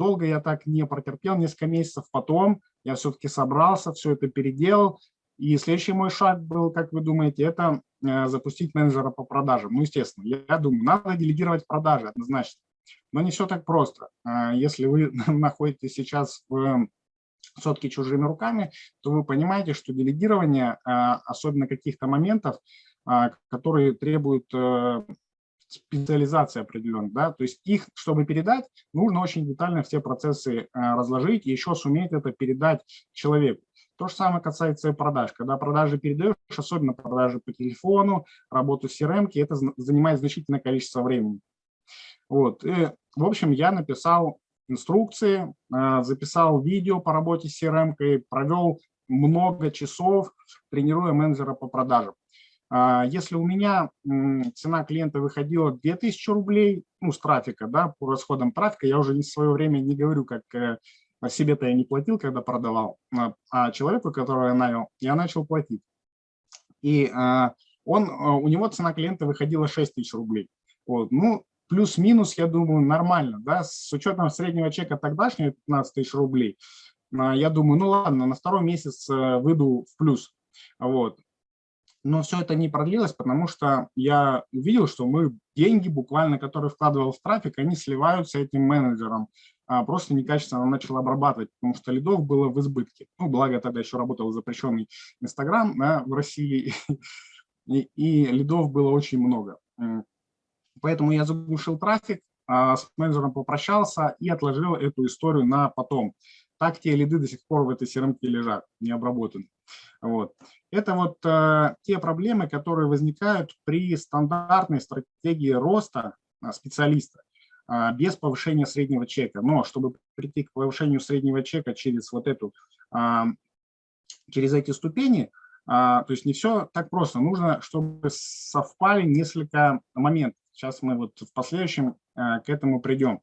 долго я так не протерпел, несколько месяцев потом я все-таки собрался, все это переделал. И следующий мой шаг был, как вы думаете, это э, запустить менеджера по продажам. Ну, естественно, я, думаю, надо делегировать продажи однозначно. Но не все так просто. Э, если вы находитесь сейчас в сотки чужими руками, то вы понимаете, что делегирование, а, особенно каких-то моментов, которые требуют э, специализации определенной, да, то есть их, чтобы передать, нужно очень детально все процессы э, разложить и еще суметь это передать человеку. То же самое касается и продаж. Когда продажи передаешь, особенно продажи по телефону, работу с CRM, это занимает значительное количество времени. Вот. И, в общем, я написал инструкции, э, записал видео по работе с CRM, провел много часов, тренируя менеджера по продажам. А, если у меня цена клиента выходила 2000 рублей, ну, с трафика, да, по расходам трафика, я уже в свое время не говорю, как э, себе-то я не платил, когда продавал, а, а человеку, которого я нанял, я начал платить. И а, он, у него цена клиента выходила 6 тысяч рублей. Вот. Ну, плюс-минус, я думаю, нормально, да, с учетом среднего чека тогдашнего 15 тысяч рублей, я думаю, ну ладно, на второй месяц э, выйду в плюс, вот. Но все это не продлилось, потому что я увидел, что мы деньги, буквально, которые вкладывал в трафик, они сливаются этим менеджером. А просто некачественно начал обрабатывать, потому что лидов было в избытке. Ну, благо тогда еще работал запрещенный Инстаграм да, в России, и, и лидов было очень много. Поэтому я заглушил трафик, а, с менеджером попрощался и отложил эту историю на потом. Так те лиды до сих пор в этой crm лежат, не обработаны. Вот. Это вот э, те проблемы, которые возникают при стандартной стратегии роста э, специалиста э, без повышения среднего чека. Но чтобы прийти к повышению среднего чека через вот эту, э, через эти ступени, а, то есть не все так просто. Нужно, чтобы совпали несколько моментов. Сейчас мы вот в последующем э, к этому придем.